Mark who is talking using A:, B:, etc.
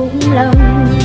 A: cũng lòng.